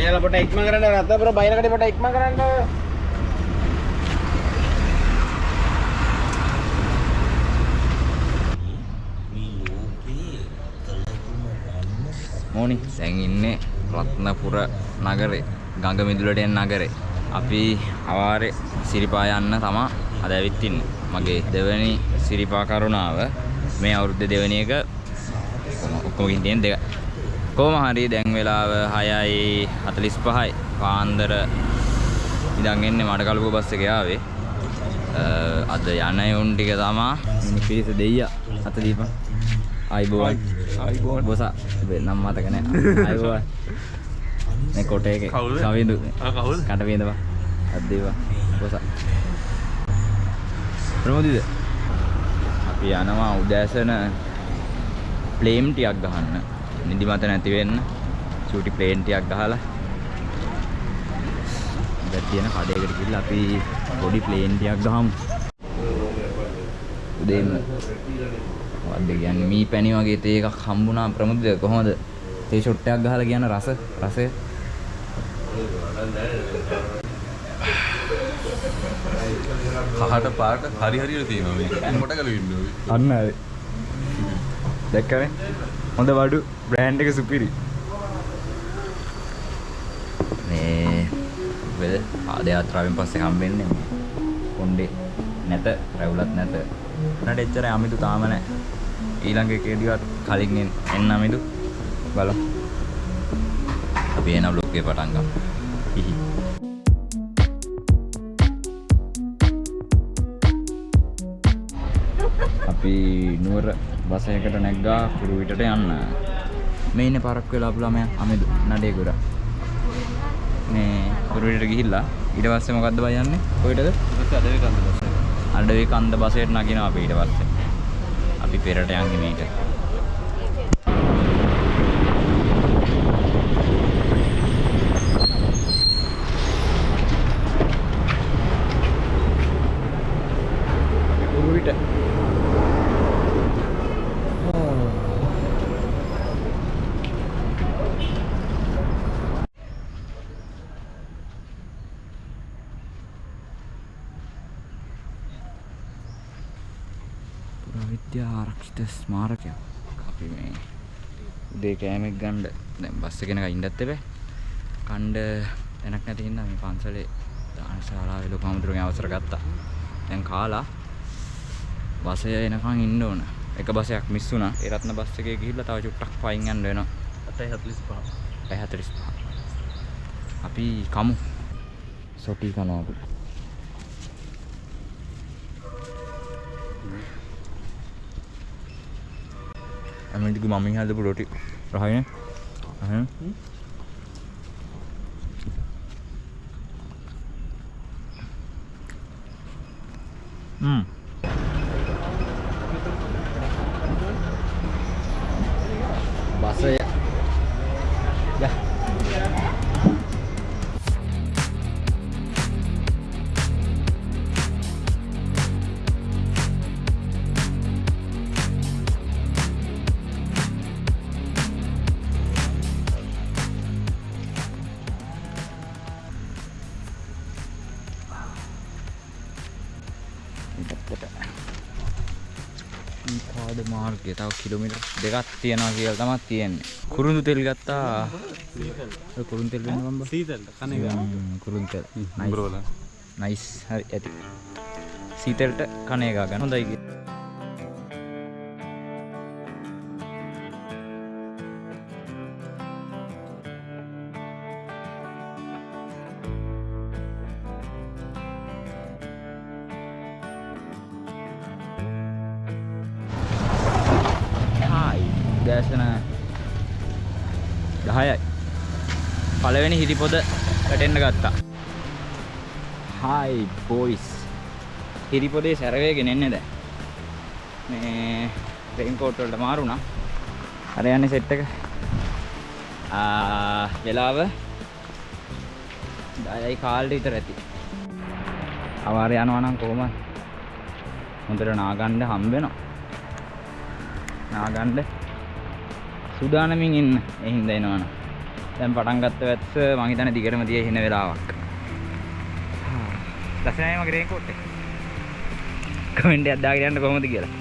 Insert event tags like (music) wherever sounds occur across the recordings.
අයියලා පොට ඉක්ම කරන්න රත්නපුර බයිනකට පොට ඉක්ම කරන්න. මෝනි දැන් ඉන්නේ රත්නපුර නගරේ ගඟ මිදුලට එන නගරේ. අපි අවාරේ සිරිපා යන්න තමා අද ඇවිත් ඉන්නේ. මගේ දෙවැනි සිරිපා කරුණාව මේ අවුරුද්ද දෙවැනි එක ඔක්කොම ගිහින් තියෙන දෙක. කොහොම හරි දැන් වෙලාව 6යි 45යි පාන්දර ඉඳන් එන්නේ මඩකලුව බස් එකේ ආවේ. අද යන යොන් ටික තමා. මිනි පිරිස දෙයියා අත දීපන්. ආයිබෝවන්. ආයිබෝවන්. බොස. නම් මතක නෑ. (laughs) ආයිබෝවන්. මේ කොටේ එකේ? කවිඳු ආ, කවුද? කට විඳපන් අද්දේවා බොස. ප්‍රමෝදිද අපි යනවා උදෑසන ප්ලේම් ටිකක් ගහන්න නිදිමත නැති වෙන්න. චූටි ප්ලේන් ටිකක් ගහලා. දැන් තියෙන කඩේකට ගිහිල්ලා අපි පොඩි ප්ලේන් ටිකක් ගහමු. උදේම මොකක්ද කියන්නේ? මී පැණි වගේ තේ එකක් හම්බුණා ප්‍රමුදිත කොහොමද? තේ ෂොට් එකක් ගහලා කියන රස රසය? කහට පාට හරි හරියට තියෙනවා මේක. මොකට ගල ඉන්න ඕයි. අන්න හරි දැක්කනේ හොඳ වඩු බ්‍රෑන්ඩ් එක සුපිරි. මේ වෙද ආද යාත්‍රාවෙන් පස්සේ හම්බෙන්නේ කොණ්ඩේ නැත රැවුලත් නැත. උනට එච්චර අමිදු තාම නැහැ ඊළඟ එකේදීවත් කලින් එන්න- අමිදු බලමු. අපි එන බ්ලොග් එක පටන් ගමු. හිහි අපි නුවර බස එකට නැග්ගා කුරුවිටට යන්න. මේ ඉන්නේ පරක් වෙලා අපු ළමයා අමිදු නඩේ ගුරා මේ කුරුවිටට ගිහිල්ලා ඊට පස්සේ මොකද්ද බය යන්නේ? කොහෙටද අදේ කන්ද බස්. අඩවි කන්ද බසයට නගිනවා අපි ඊට පස්සේ. අපි පෙරට යන්නේ මේක කුරුවිට ආරක්ෂිත ස්මාරකයක් අපි මේ උදේ කෑමක් ගන්න. දැන් බස් එකේ නගා ඉන්නත් එපේ. කණ්ඩ තැනක් නැති හින්දා මේ පන්සලේ දානශාලාවේ ලොකු හමුදුරගේ අවසර ගත්තා. දැන් කාලා බසය එනකන් ඉන්න ඕන. එක බසයක් මිස් වුණා. ඒ රත්න බස් එකේ ගිහිල්ලා තව චුට්ටක් පයින් යන්න වෙනවා. 8:45. 45 අපි කමු. සොටි කනවා. අපි අමෙන්ටික මමින් හදපු රොටි රහයිනේ. අහන පාද මාර්ගය තව කිලෝමීටර් දෙකක් තියනවා කියලා තමයි තියෙන්නේ. කුරුඳු තෙල් ගත්තා. ඔය කුරුඳු තෙල් වෙන බම්බා. සීතල කන. හ්ම්, කුරුඳු තෙල්. නයිස්. හරි ඇති. සීතලට කණ එක ගන්න හොඳයි කිය. වැටෙන්න ගත්තා. හායි බොයිස් හිරිපොදේ සැරවේගෙන එන්නේ දැන්. මේ රේන්කෝට් වලට මාරුණා. අර යන්නේ සෙට් එක. ආ වෙලාව 10යි කාලට විතර ඇති. අවාර යනවා නම් කොහොමද? හොඳට නාගන්න හම්බ වෙනවා. නාගන්න. සූදානමින් ඉන්න. ඒ හින්දා එනවනම්. දැන් පටන් ගත්ත වැස්ස මං හිතන්නේ දිගටම තියේ ඉන්න වෙලාවක්. ලස්සනයි මගේ රේන්කෝට් එක. කමෙන්ට් එකක් දාගෙන යන්න කොහොමද කියලා.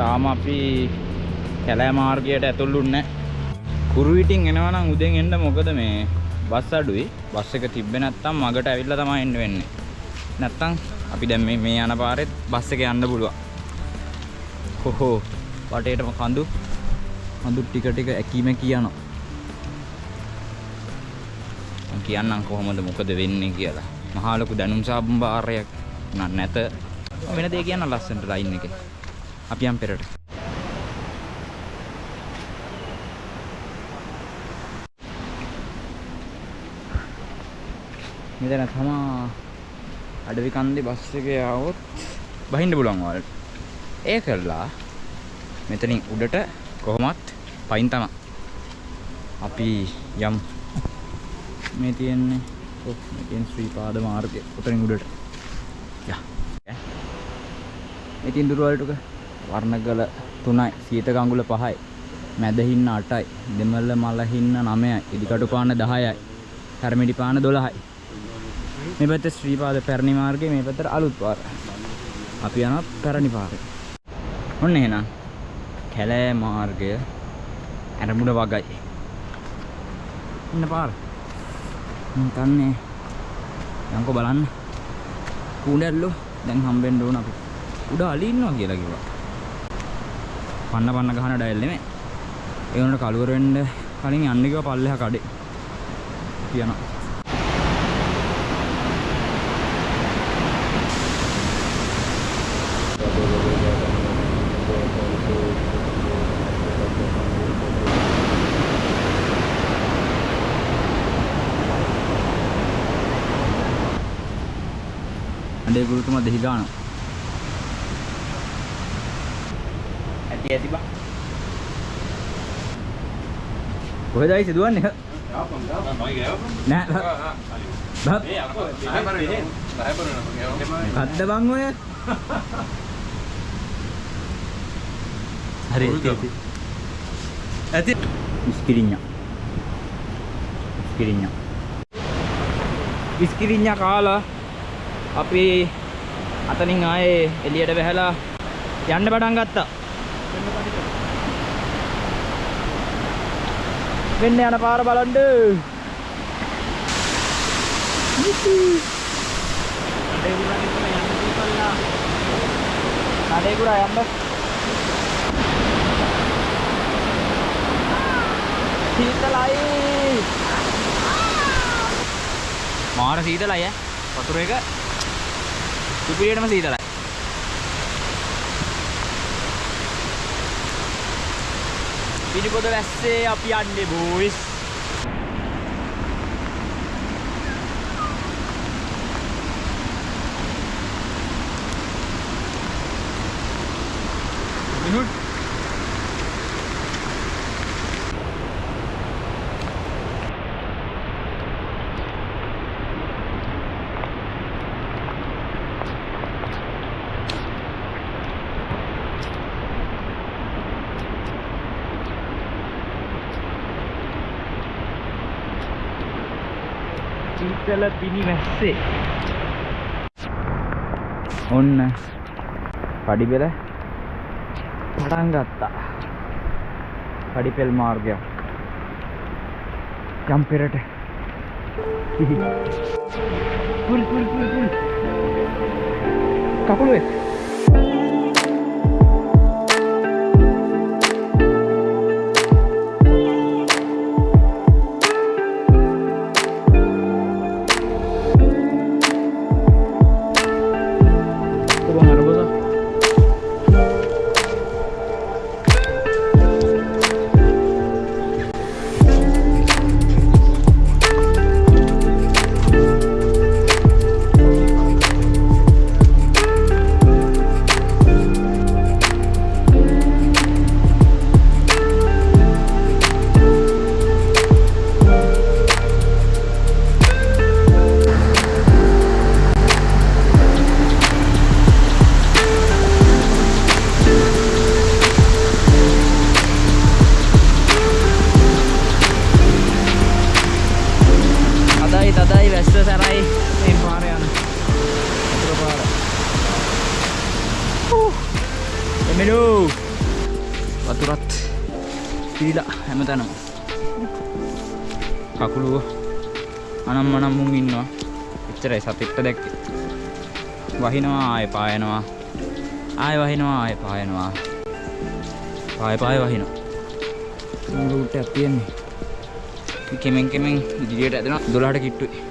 තාම අපි කැලෑ මාර්ගයට ඇතුළුන්නේ නැහැ. කුරුවිටින් එනවා නම් උදෙන් එන්න මොකද මේ බස් අඩුයි. බස් එක තිබ්බේ නැත්තම් මගට ඇවිල්ලා තමයි එන්න වෙන්නේ. නැත්තම් අපි දැන් මේ මේ යන පාරෙත් බස් එක යන්න පුළුවන්. හොහෝ වටේටම කඳු කඳු ටික ටික ඇකීම කියනවා. කියන්නම් කොහොමද මොකද වෙන්නේ කියලා. මහා ලොකු දැනුම් සම්භාරයක් නන් නැත. වෙන දේ කියන්න ලස්සනට ලයින් එකේ. අපි යම් පෙරට. මෙතන තමා අඩවි කන්දේ බස් එකේ ආවොත් බහින්න පුළුවන් වලට. ඒ කරලා මෙතනින් උඩට කොහොමත් පයින් තමයි. අපි යම් මේ තියෙන්නේ ඔව් මේ තියෙන ශ්‍රී පාද මාර්ගය උතරින් උඩට. යා. මේ තියෙන දුරවලටක වර්ණගල 3යි, සීත කඟුල 5යි, මැද හින්න 8යි, දෙමළ මල හින්න 9යි, ඉදිකටු පාන 10යි, කර්මිඩි පාන 12යි. මේ පැත්තේ ශ්‍රී පාද පැරණි මාර්ගය මේ පැත්තට අලුත් පාර. අපි යනවා පැරණි පාරේ. ඔන්න එහෙනම් කැලෑ මාර්ගය ඇරමුණ වගයි. ඉන්න පාර. මම තන්නේ යන්කෝ බලන්න. කූඩැල්ලෝ දැන් හම්බෙන්න ඕන අපි. උඩ අලි ඉන්නවා කියලා කිව්වා. පන්න පන්න ගහන ඩයල් නෙමෙයි. ඒ උනට කලුවර වෙන්න කලින් යන්න කිව්වා පල්ලෙහා කඩේ. තියනවා. අඩේ ගුරුතුමා දෙහි ගානවා. ඇති ඇති බා. කොහෙද ආයි සිදුවන්නේ? නෑ. බබ් කද්ද බං ඔය? හරි ඇති. ඇති. ඉස්කිරිඤ්ඤා. ඉස්කිරිඤ්ඤා. ඉස්කිරිඤ්ඤා කාලා අපි අතනින් ආයේ එළියට වැහැලා යන්න පටන් ගත්තා. වෙන්න යන පාර බලන්න. කඩේකුරා යන්න. සීතලයි. මාර සීතලයි ඈ. වතුර එක සුපිරියටම සීතලයි. පිටිපොද වැස්සේ අපි යන්නේ බෝයිස්. සීතල පිණි වැස්සේ. ඔන්න. පඩිපෙළ පටන් ගත්තා. පඩිපෙල් මාර්ගයක් යම් පෙරට. (laughs) පුල් පුල් පුල් පුල්. කකුලුවේ පාය පාය වහිනවා. රූට් එකක් තියෙන්නේ කෙමෙන් කෙමෙන් ඉදිරියට ඇදෙනවා. 12ට කිට්ටුයි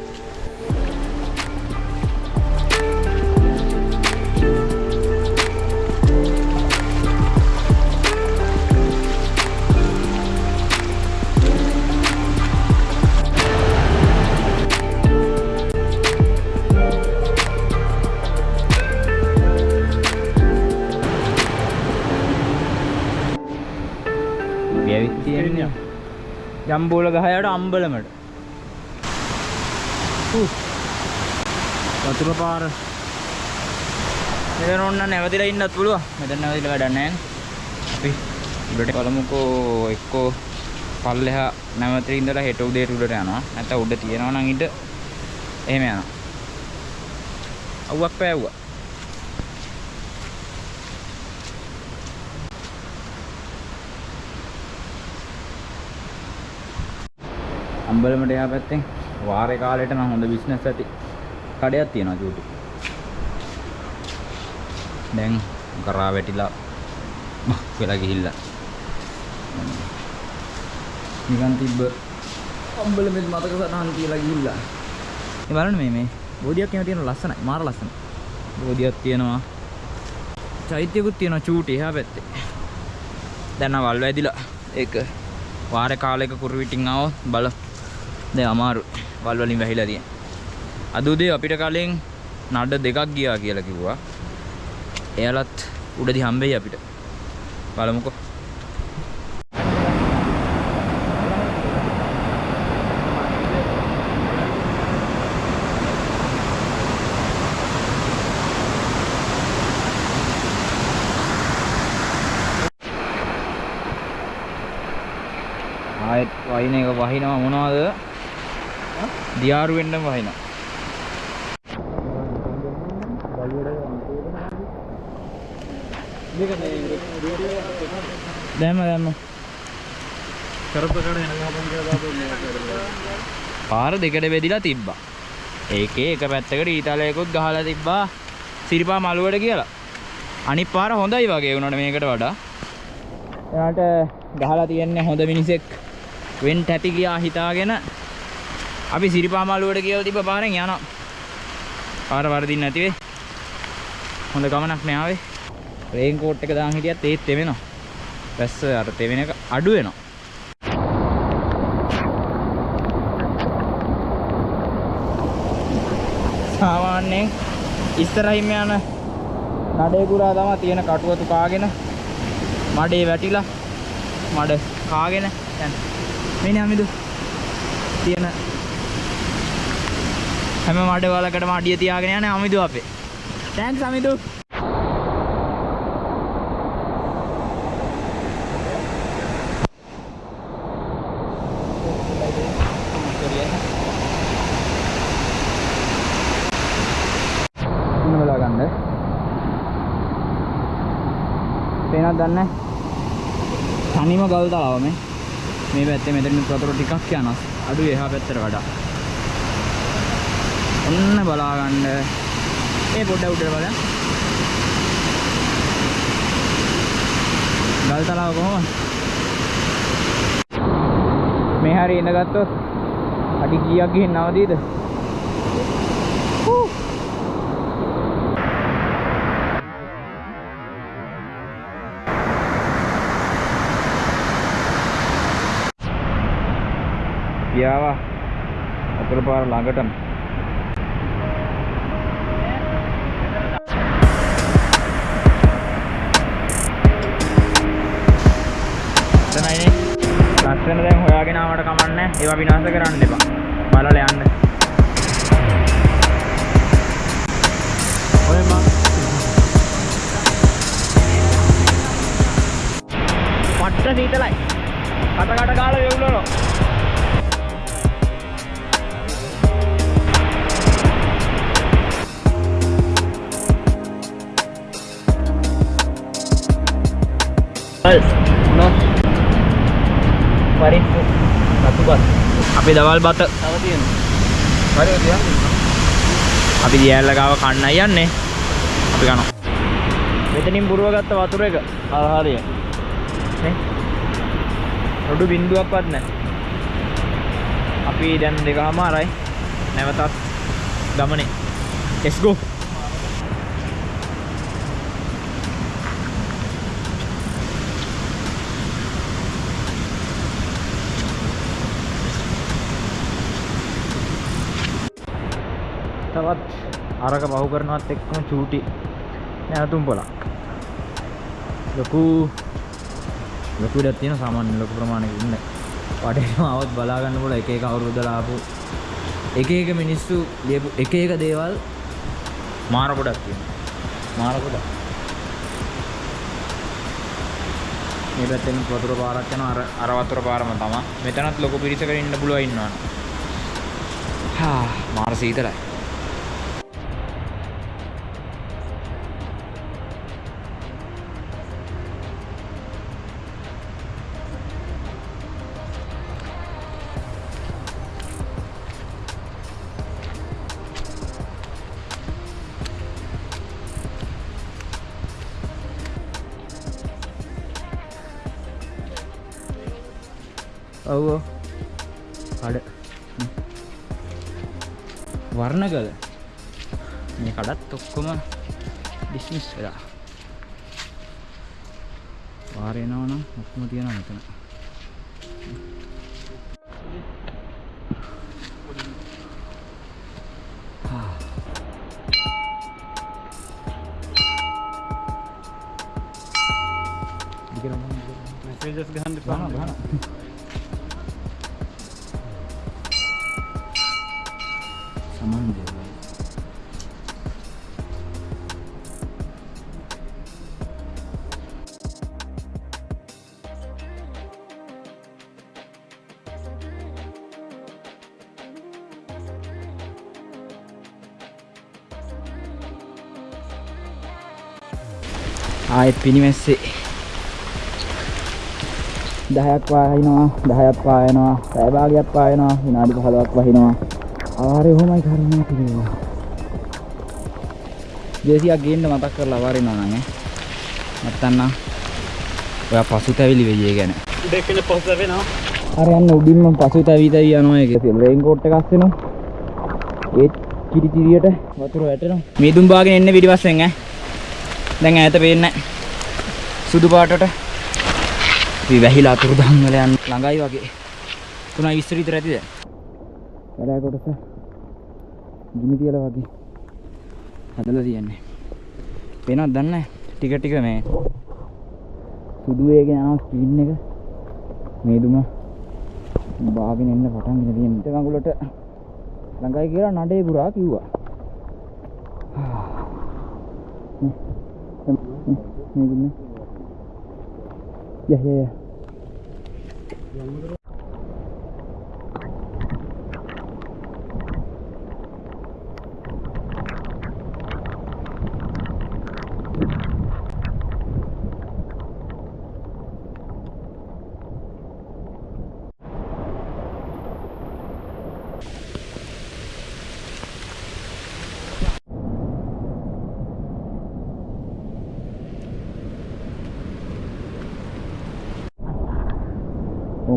ජම්බෝල ගහයට අම්බලමට. වතුර පාර. මෙතන ඔන්න නැවතිලා ඉන්නත් පුළුවන්. මෙතන නැවතිලා වැඩක් නැහැ. අපි උඩට බලමුකෝ එක්කෝ පල්ලෙහා නැවතිලා ඉඳලා හෙට උදේට උඩට යනවා. නැත්නම් උඩ තියනවා නම් ඉඳ එහෙම යනවා. අවුවක් පෑවුවා අම්බලමට එහා පැත්තෙන් වාරේ කාලෙට නම් හොඳ බිස්නස් ඇති කඩයක් තියෙනවා චූටි. දැන් කරා වැටිලා බක් වෙලා ගිහිල්ලා. නිකන් තිබ්බ අම්බලමෙත් මතක සටහන් කියලා ගිහිල්ලා. මේ බලන්න මේ මේ බෝධියක් එහෙම තියෙන ලස්සනයි මාර ලස්සනයි. බෝධියක් තියෙනවා. චෛත්‍යකුත් තියෙනවා චූටි එහා පැත්තේ. දැන් වල් වැදිලා ඒක වාරේ කාලයක කුරුවිටින් ආවොත් බල දැන් අමාරු වල් වලින් වැහිලා තියෙන. අද උදේ අපිට කලින් නඩ දෙකක් ගියා කියලා කිව්වා. එයාලත් උඩදී හම්බෙයි අපිට. බලමුකෝ. ආයෙත් වහින එක වහිනවා මොනවද? දියාරු වෙන්නම වහිනවා. දැම්ම දැම්ම. පාර දෙකට බෙදිලා තිබ්බා. ඒකේ එක පැත්තකට ඊතලයකුත් ගහලා තිබ්බා සිරිපා මළුවට කියලා. අනිත් පාර හොඳයි වගේ වුණාට මේකට වඩා. එයාට ගහලා තියන්නේ හොඳ මිනිසෙක් වෙන් ඇති කියලා හිතාගෙන අපි සිරිපා මළුවට කියලා තිබ්බ පාරෙන් යනවා. පාර වරදින්න නැති වෙයි. හොඳ ගමනක් නෑ ආවේ. රේන් කෝට් එක දාන් හිටියත් ඒත් තෙවෙනවා. වැස්ස අර තෙවෙන එක අඩු වෙනවා. සාමාන්‍යයෙන් ඉස්සරහින් යන නඩේ පුරා තමයි තියෙන කටුවතු කාගෙන මඩේ වැටිලා මඩ කාගෙන යන මෙන්න අමිදු තියෙන හැම මඩ වලකටම අඩිය තියාගෙන යන්නේ අමිදු අපේ. තෑන්ක්ස් අමිදු. පේනවද දන්නේ? තනිම ගල් තලාව මේ. මේ පැත්තේ මෙතනින් වතුර ටිකක් යනවා අඩු එහා පැත්තට වඩා ඔන්න බලා ගන්න ඒ පොඩ්ඩ උඩට බලන්න. ගල් තලාව කොහොමද? මේ හරිය ඉඳගත්තොත් අඩි කීයක් ගිහින් නවදීද? හූ. ගියාවා අතුරු පාර ළඟටම ඒවා විනාශ කරන්න එපා. බලලා යන්න. ඔය මං පට්ට සීතලයි. අතකට ගාලා වෙවුලනවා. No. What is අපි දවල් බත. අපි දියැල්ල ගාව කන්නයි යන්නේ. අපි කනවා මෙතනින් පුරුව ගත්ත වතුර එක. ආහාරය නේ? රොඩු බින්දුවක්වත් නැහැ. අපි දැන් දෙකමාරයි නැවතත් ගමනේ. Let's go තවත් අරක පහු කරනවත් එක්කම චූටි. නැවතුම් පොලක් ලොකු ලොකු ඉඩක් තියෙන සාමාන්‍ය ලොකු ප්‍රමාණයක ඉන්න. වටේම આવත් බලා ගන්න පුළුවන් එක එක අවුරුද්ද ලාපු එක එක මිනිස්සු ලියපු එක එක දේවල් මාර ගොඩක් තියෙනවා. මාර ගොඩක් මේ පැත්තෙන් වතුර පාරක් යනවා අර අර වතුර පාරම තමයි. මෙතනත් ලොකු පිරිසකට ඉන්න පුළුවන් ඉන්නවනේ. හා මාර සීතලයි. දිගටම. මෙසේජස් ගහන්න ගහනවා, ගහනවා. සමන් දේවල් ආයෙත් පිනිමැස්සේ දහයක් පාහිනවා දහයක් පායනවා පැය භාගයක් පායනවා විනාඩි 15ක් වහිනවා. ආරේ ඔහොමයි කරුණා කියලා දේසියක් ගේන්න මතක් කරලා වරිනවා නම් ඈ. නැත්තම් ඔයා පසුතැවිලි වෙයි ඒ ගැන. දෙකන පොස්ස වෙනවා. අර යන්න උඩින්ම පසුතැවි තැවි යනවා ඒක. රේන් කෝට් එකක් අස්සෙනවා ඒත් කිරි කිරියට වතුර වැටෙනවා. මීදුම් බාගෙන එන්නේ පිටිපස්සෙන් ඈ. දැන් ඈත පේන්නේ. සුදු පාටට අපි වැහිලා අතුරුදහන් වල යන ළඟයි වගේ. 3:20 විතර ඇතිද වැඩ කොටස. ගිනි තියලා වගේ. හදලා තියන්නේ. පේනවද දන්නේ. ටික ටික මේ සුදු වේගෙන යනවා ස්ක්‍රීන් එක. මේ දුම බාගෙන එන්න පටන් ගෙන තියෙන ඉත කඟුලට ළඟයි කියලා නඩේ පුරා කිව්වා. (sighs) මේ yeah yeah dạ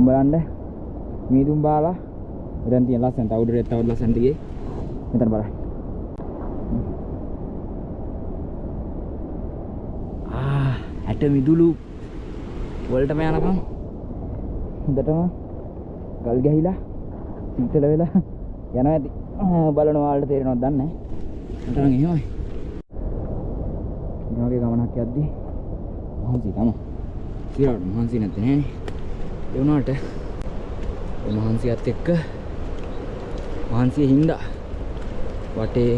යා ඕම් බලන්න. මීදුම් බාලා. මෙතන තියෙන ලස්සන තව උඩට තව ලස්සනට ගියේ මෙතන බලන්න. ආ ඇට මිදුළු වලටම යනකම්. හොඳටම ගල් ගැහිලා සීතල වෙලා යනවා ඇති. ආ, බලනවා වලට තේරෙනවද දන්නේ නැහැ. මට නම් එහෙමයි. මේ වගේ ගමනක් යද්දී මහන්සි තමයි සිරාට මහන්සි නැත්තේ නෑනේ. ඒ වුණාට ඒ මහන්සියත් එක්ක මහන්සිය හින්දා වටේ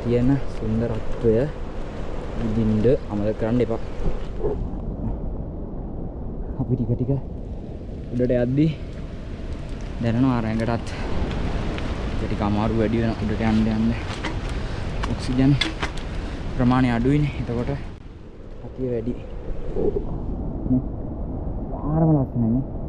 තියෙන සුන්දරත්වය විඳින්න අමතක කරන්න එපා. අපි ටික ටික උඩට යද්දි දැනෙනවා අර ඇඟටත් ටික ටික අමාරු වැඩි වෙන උඩට යන්න යන්න ඔක්සිජන් ප්‍රමාණය අඩුයිනේ. එතකොට අපිය වැඩි. නේ?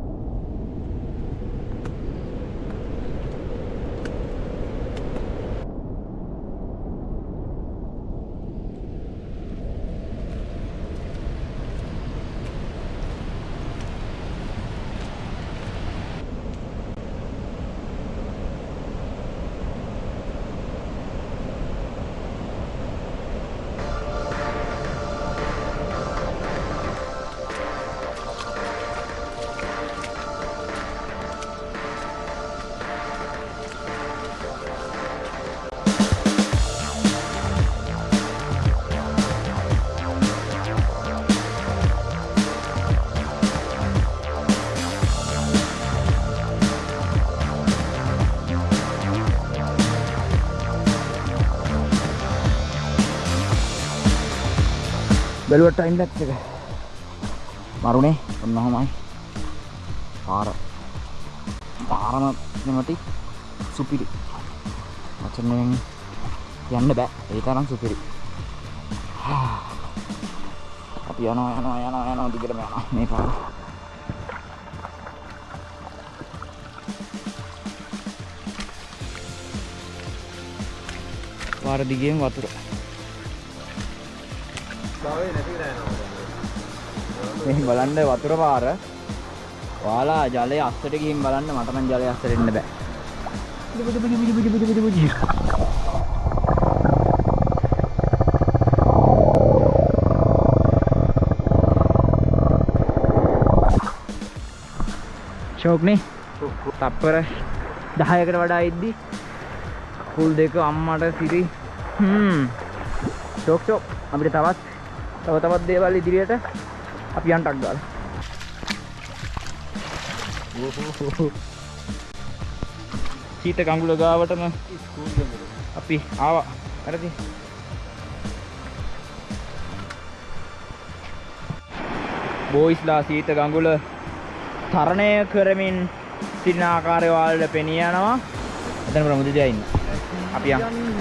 බැලුවට ටයිම් ලැප්ස් එක. මරුනේ ඔන්න ඔහමයි. පාර. පාරම නැමති සුපිරි. වචනයෙන් යන්න බෑ. ඒ තරම් සුපිරි. (sighs) අපි යනවා යනවා යනවා යනවා දිගටම යනවා. මේ පාර. පාර දිගේම වතුර. මේ බලන්න වතුර පාර. ඔයාලා ජලය අස්සට ගිහින් බලන්න මට නම් ජලය අස්සට එන්න බෑ. බුදු බුදු බුදු බුදු බුදු බුදු බුදු. ෂෝක්නේ තප්පර 10කට වඩා ඉද්දි. කකුල් දෙක අම්මට සිරි. හ්ම්. ෂෝක් ෂෝක් අපිට තවත් තව තවත් දේවල් ඉදිරියට. අපි යන්ටක් ගාලා. සීත කඟුල ගාවටම අපි ආවා. හරිද බෝයිස්ලා සීත ගඟුල තරණය කරමින් සිටින ආකාරය ඔයාලට පෙනී යනවා. එතන ප්‍රමුදිතයා ඉන්න. අපි යමු.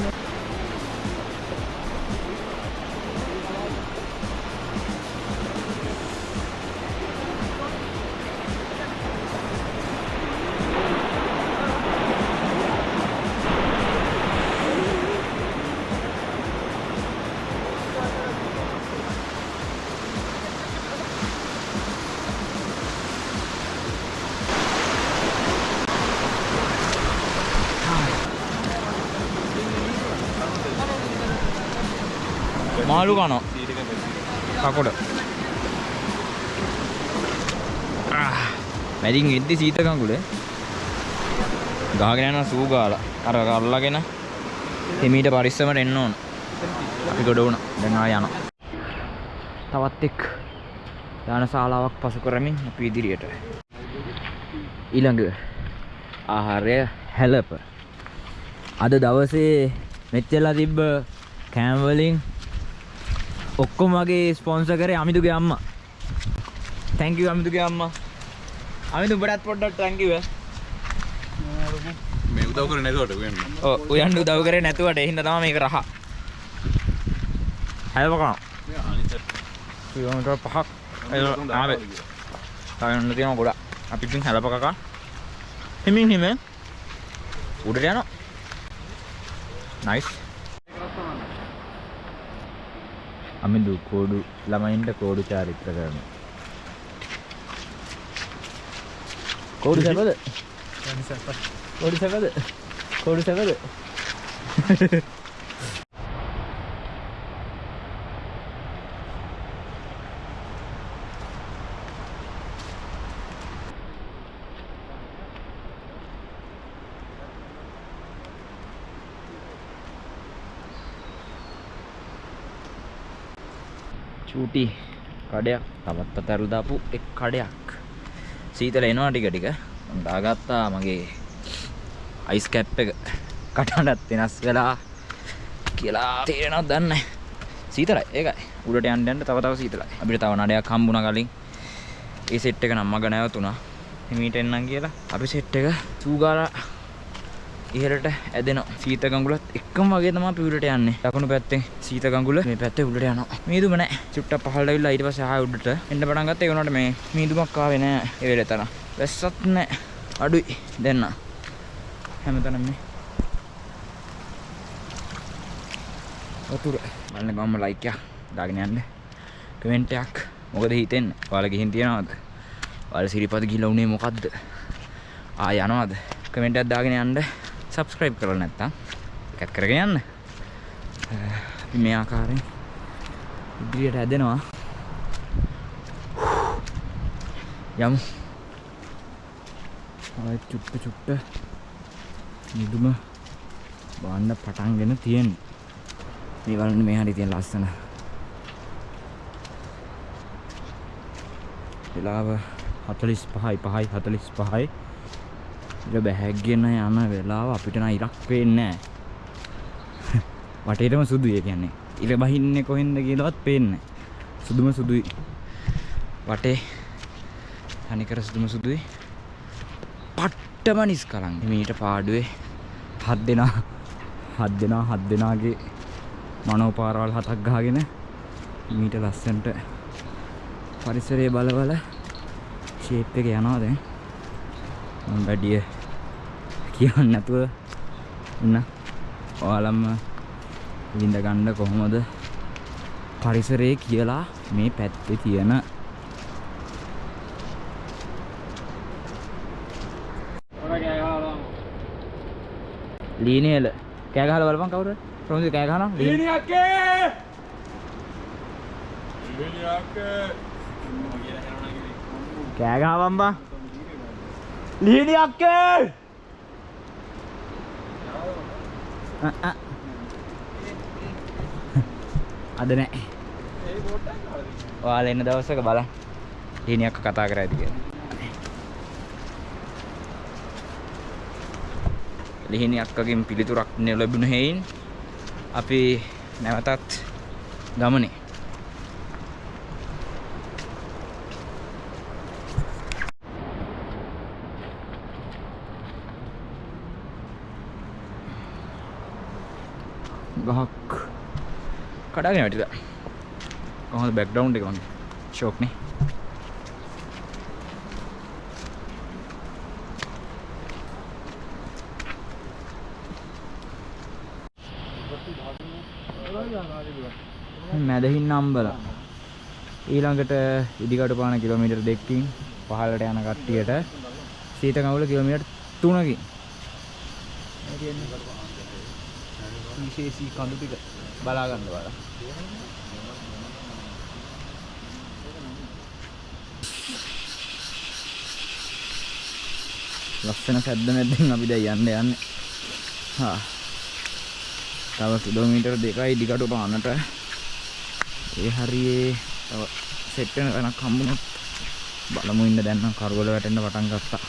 මාළු කනවා කකොඩ මැදින් එද්දි සීත කඟුල ගහගෙන යනවා සූ ගාලා. අර අල්ලගෙන හිමීට පරිස්සමට එන්න ඕන. අපි ගොඩ වුණා. දැන් ආය යනවා. තවත් එක් යාන ශාලාවක් පසු කරමින් අපි ඉදිරියට. ඊළඟ ආහාරය හැලප. අද දවසේ මෙච්චලා තිබ්බ කෑම් වලින් ඔක්කොම වගේ ස්පොන්සර් කරේ අමිදුගේ අම්මා. thank you අමිදුගේ අම්මා. අමිදු උඹටත් පොඩ්ඩක් thank you. මේ උදව් කරන්නේ නැතුවට වෙන්න. ඔව් උයන් උදව් කරේ නැතුවට ඒ හින්දා තමයි මේක රහ. හැලව කනවා. කිලෝමීටර් පහක් ආවේ. තායන්න තියෙනවා ගොඩක්. අපි ඉතින් හැලප කකා. හිමින් හිමින් උඩට යනවා. nice. අමිදු කෝඩු ළමයින්ට කෝඩු චාරිත්‍ර කරන. කෝඩු සැපද? කෝඩු සැපද? කෝඩු සැපද (laughs) චූටි කඩයක්. තවත් පතරල දාපු එක් කඩයක්. සීතල එනවා ටික ටික. මම දාගත්තා මගේ අයිස් කැප් එක. කටහඬත් වෙනස් වෙලා කියලා තේරෙනවද දන්නේ නැහැ. සීතලයි ඒකයි. උඩට යන්න යන්න තව තව සීතලයි. අපිට තව නඩයක් හම්බුණා කලින්. ඒ සෙට් එක නම් මග නැවතුණා. හිමීට එන්නම් කියලා. අපි සෙට් එක සූගාලා ඉහළට ඇදෙනවා සීත ගඟුලත් එක්කම වගේ තමයි අපි උඩට යන්නේ. දකුණු පැත්තෙන් සීත ගඟුල මේ පැත්තේ උඩට යනවා. මීදුම නැහැ චුට්ටක් පහළට ඇවිල්ලා ඊට පස්සේ ආයෙ උඩට එන්න පටන් ගත්තා. ඒ වුණාට මේ මීදුමක් ආවේ නැහැ ඒ වෙලේ තරම්. වැස්සත් නැහැ අඩුයි. දෙන්න හැමතැනම මේ වතුර. බලන්න ගම්ම ලයික් එකක් දාගෙන යන්න. කමෙන්ට් එකක්. මොකද හිතෙන්නේ? ඔයාලා ගිහින් තියනවද? ඔයාලා සිරිපද ගිහලා උනේ මොකද්ද? ආ යනවද? කමෙන්ට් එකක් දාගෙන යන්න. සබස්ක්‍රයිබ් කරලා නැත්තම් එකත් කරගෙන යන්න. අපි මේ ආකාරයෙන් ඉදිරියට ඇදෙනවා යමු. ආයෙත් චුට්ට චුට්ට නිදුම බාන්න පටන්ගෙන තියෙන්නේ මේ බලන්න මේ හරි තියෙන ලස්සන වෙලාව 45යි 5යි 45යි ඉර බැහැගගෙන යන වෙලාව අපිට නම් ඉරක් පේන්නේ නැහැ. (laughs) වටේටම සුදු ඒ කියන්නේ. ඉර බහින්නේ කොහෙන්ද කියලාවත් පේන්නේ සුදුම සුදුයි. වටේ තනිකර සුදුම සුදුයි. පට්ටම නිස්කලන් මීට පාඩුවේ හත් දෙනා. හත් දෙනා හත් දෙනාගේ මනෝපාරවල් හතක් ගාගෙන මීට ලස්සන්ට පරිසරයේ බල බල ෂේප් එක යනවා දැන්. මම වැඩිය කියන්න නැතුව ඉන්න ඔයාලම්ම විඳ ගන්න කොහොමද පරිසරයේ කියලා මේ පැත්තේ තියෙන ලීනේල කෑ ගහලා බලපන් කවුරු ප්‍රමුද කෑ ගහනවා ලීනේ කෑ ගහපන් බා ලීනි අක්කේ අ, අ. අද නෑ. ඔයාලා එන්න දවසක බලන්න ලීනි අක්ක කතා කරා ඇති කියලා. ලිහිණි අක්කගෙන් පිළිතුරක් ලැබුණ හේයින් අපි නැවතත් ගමනේ. කඩාගෙන වැටිලා කොහොමද බෑග්ග්‍රවුන්ඩ් එක වගේ? ෂෝක් නේ. මැදහින්න අම්බල. ඊළඟට ඉදිකටු පාන කිලෝමීටර් දෙකකින් පහළට යන කට්ටියට සීතකවුල කිලෝමීටර් 3කින් විශේෂී කඳු ටික. බලා. ගන්න බලන්න ලස්සන සැද්ද මැද්දෙන් අපි දැන් යන්න යන්නේ. හා. තව කිලෝමීටර් දෙකයි ඉදිකටු පානට. ඒ හරියේ තව සෙට් වෙන තැනක් හම්බුනොත් බලමු ඉන්න දැන් නම් කරවල වැටෙන්න පටන් ගත්තා.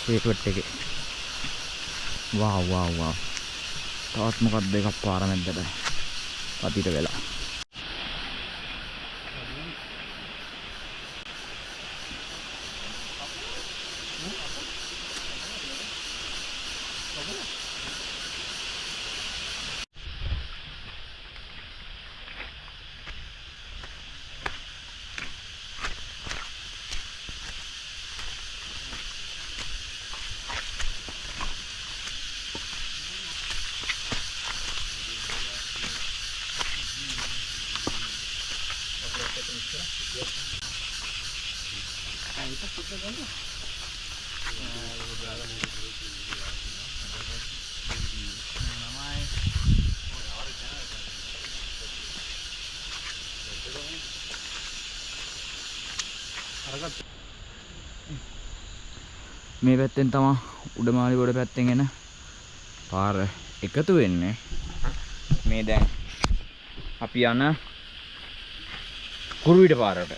ෂේට්වට් එකේ. වාව් වාව් වාව් තවත් මොකක්ද එකක් පාර මැද්දට? පතිට වෙලා. මේ පැත්තෙන් තමා උඩමාලි ගොඩ පැත්තෙන් එන පාර එකතු වෙන්නේ. මේ දැන් අපි යන කුරුවිට පාරට.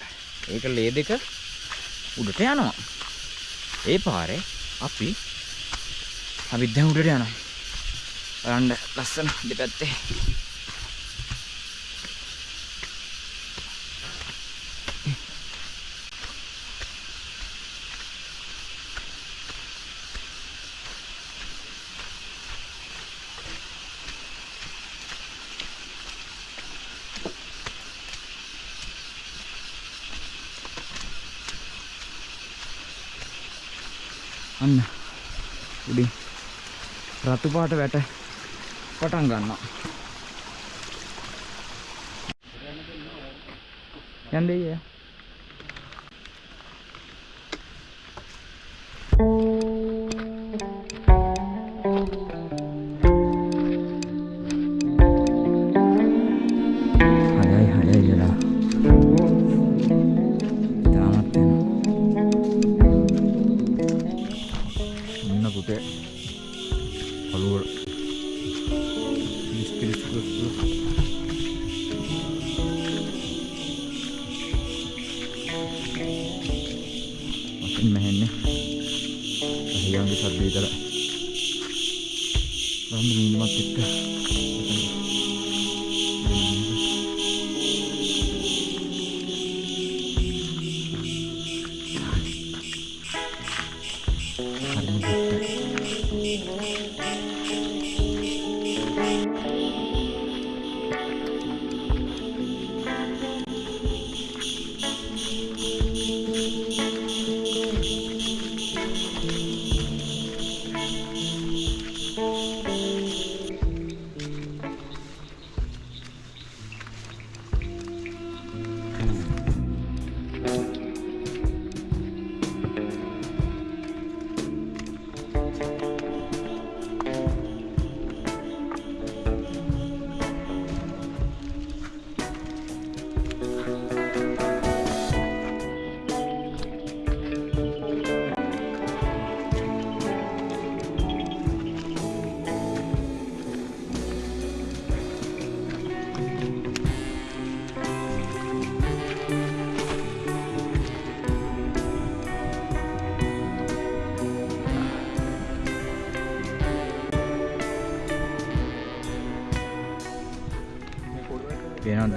ඒක ලේ දෙක උඩට යනවා. ඒ පාරේ අපි අපිත් දැන් උඩට යනවා. බලන්න ලස්සන දෙපැත්තේ. අන්න. උඩින් රතු පාට වැට පටන් ගන්නවා. යන්නේ ඊය?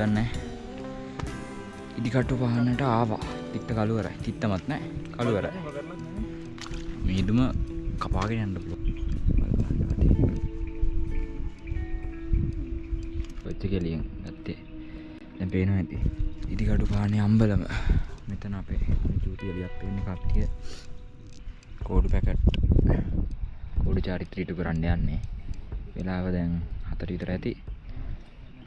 පේනවත් දන්න ඉදිකට්ටු පහන්නට ආවා. තිත්ත කළුවරයි. තිත්තමත් නෑ කළුවර මීදුම කපාගෙන යන්න පුලො ඔච්ච කෙලියෙන් ගත්තේ දැ පේනවා ඇති. ඉදිකටු පානය අම්බලම. මෙතන අපේ චූති එලියක් පෙන්නේ කට්ටිය. කෝඩු පැකට්. කෝඩු චාරිත්‍රීටු කරන්න යන්නේ. වෙලාව දැන් හතර විතර ඇති.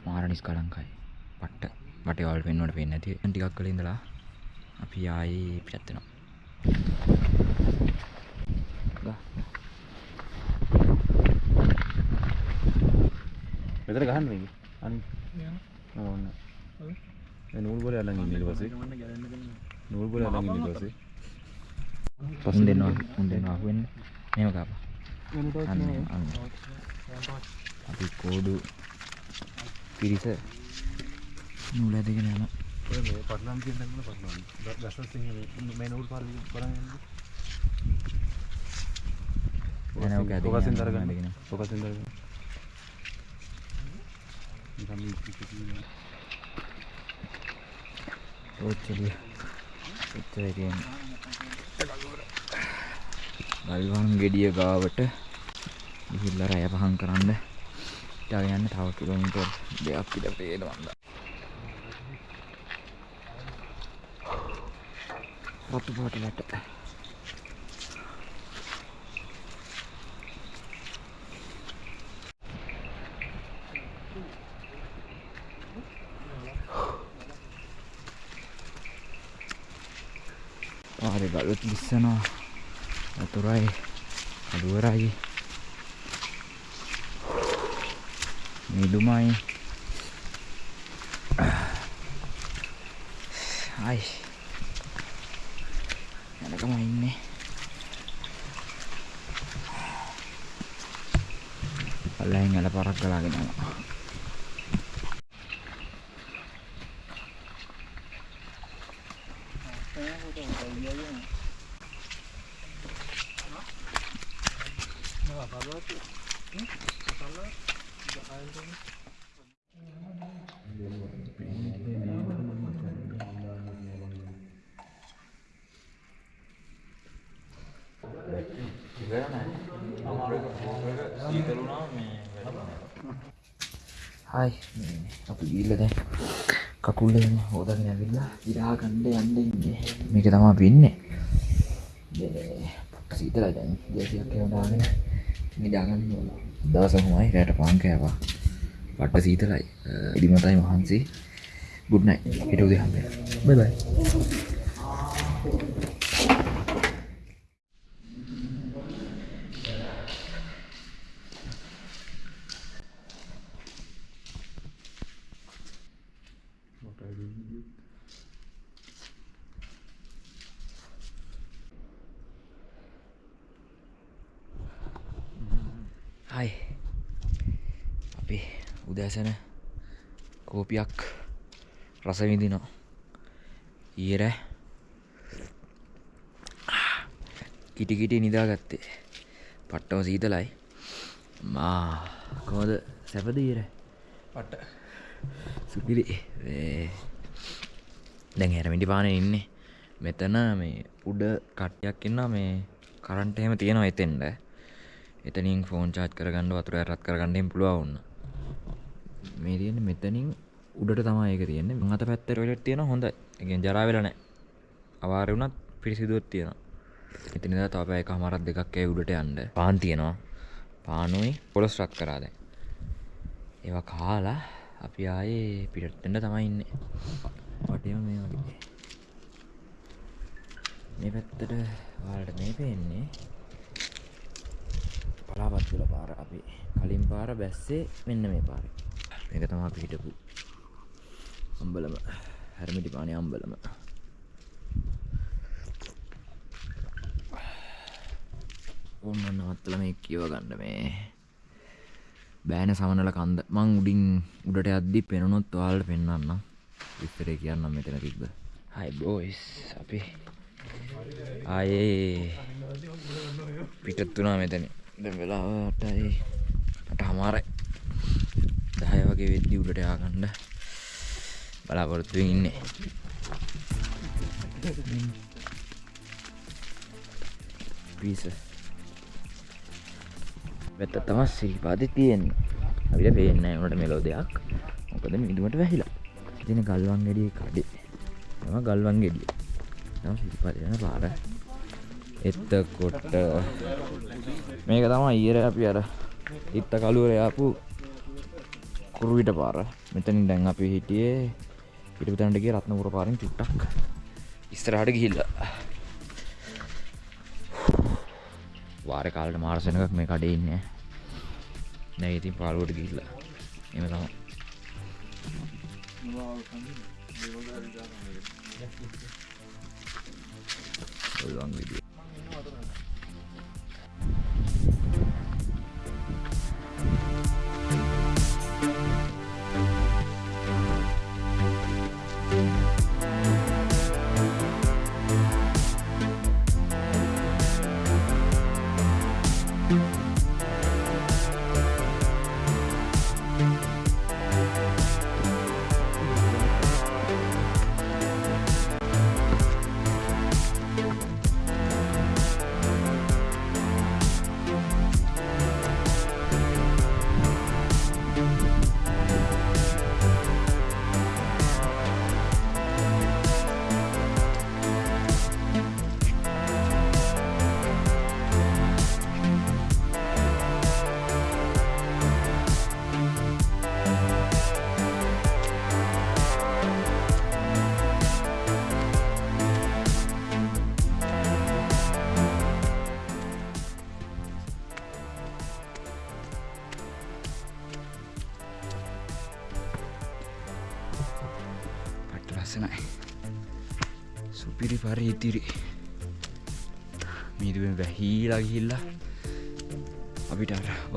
මාරනිස් කලංකයි පට්ට බටවල් පෙන්වට පෙන් ඇති ටිකක් කළ ඉඳලා අපි ආයි පිටත්වෙනවා මෙතන ගහන්න මේක අනි ඕන්න ඒ නූල් බෝලේ අල්ලන් ඉන්නේ ඊට පස්සේ. නූල් බෝලේ අල්ලන් ඉන්නේ ඊට පස්සේ. පසුන් දෙන්නවා උන් දෙන්නවා අහුවෙන්න මේම කාපා අන්න අන්න. අපි කෝඩු පිරිස නූල ඇදගෙන යන ඔය මේ පටලම් කියන තැන වල පටලම් දැස්ස සිංහ මේ නූල් පාර බලන් යන්නේ. දැන් ඔක ඇදගෙන ඔකසින් දරගන්න ඇදගෙන. ඔකසින් දරගන්න නිකම් මේ පිටින් ඔච්චලිය එච්චරයි තියෙන්නේ ගල්වන් ගෙඩිය ගාවට ගිහිල්ලා රැය පහන් කරන්න. ඊට යන්න තව කිලෝමීටර් දෙකක් විතර පේනවා රතු පාට වැට පාරේ ගලුත් ලිස්සනවා වතුරයි අඩුවරයි මිදුමයි අයි යනකම ඉන්නේ පල්ලෙන් ඇල පරක් ගලාගෙන යනවා හයි අපි ගිල්ල දැන් කකුල්ල හෝදගෙන ඇවිල්ලා ඉරා ගණ්ඩ යන්න ඉන්නේ. මේක තමා පින්නේ සීතල දැන්. දේශයක් එවදාගෙන නිදාගන්න ඕන. දවසහමයි රෑට පාංකෑවා පට්ට සීතලයි. ඉදිමතයි මහන්සේ. ගුඩ්නයි හිට උදේ හම්බේ බයි හයි අපි උදෑසන කෝපියක් රස විඳිනවා. ඊර කිටිකිටි නිදාගත්තේ. පට්ටම සීතලයි. මා කොමද සැපදීර පට සුපිරි. දැන් හැරමිටි පාන ඉන්නේ. මෙතන මේ උඩ කට්ටයක් ඉන්න මේ කරන්ට එහෙම තියෙනවා එතෙන්ට එතනින් ෆෝන් චාර්ජ් කරගන්න වතුර ඇරත් කරගන්නයෙන් පුළුවන්න මේ තියෙන මෙතනින් උඩට තමයි ඒක තියෙන්නේ. මං අත පැත්තට ටොයිලට් තියෙන හොඳයි. ඒ කියන්නේ ජරා වෙලා නැහැ. අවාරේ වුණත් පිරිසිදුවක් තියෙනවා. ඉතින් ඉඳලා තව පැය එකමාරක් දෙකක් ඒ උඩට යන්න? පාන් තියෙනවා. පානුයි පොලොස් රත් කරා දැන්. ඒවා කාලා අපි ආයේ පිටට්ටෙන්ට තමයි ඉන්නේ. වටේම මේ වගේ. මේ පැත්තට ඔයාලට මේ පේන්නේ. පලාපත්තුල පාර අපි කලින් පාර බැස්සේ මෙන්න මේ පාර. මේක තමා අපි හිටපු අම්බලම හැරමිටි පානය අම්බලම. ඔන්න නවත්තල මේ කියව ගන්න මේ. බෑන සමනල කන්ද. මං උඩින් උඩට අද්දි පෙනුනොත් ඔයාලට පෙන්වන්න විස්තරේ කියන්නම් මෙතන තිබ්බ. හයි බෝයිස් අපි ආයේ පිටත් වුණා මෙතන දැන් වෙලාවටයි අට හමාරයි දහය වගේ වෙද්දි උඩට යාගන්න බලාපොරොත්තුවෙන් ඉන්නේ. පිස වෙත්ත තම සිරිපාති තියෙන්න. අපිට පේන්න උනට මෙලෝ දෙයක්. මොකද මිදුමට වැහිලා. ඉතින ගල්වන් ගෙඩිය කඩේ. තම ගල්වන් ගෙඩිය. තම සිරිපාති යන පාර. එත්තකොට මේක තම ඊර අපි අර ඉත්ත කළුවර යාපු කුරුවිට පාර. මෙතනින් දැන් අපි හිටියේ පිටපතනට ගිය රත්නපුර පාරෙන් චුට්ටක්. ඉස්සරහට ගිහිල්ලා. වාර කාලට මාර්සනකක් මේ කඩේ ඉන්නේ. දැන් ඉතින් පාළුවට ගිහිල්ලා. එහෙම තමයි. ඔළුවන් විදිය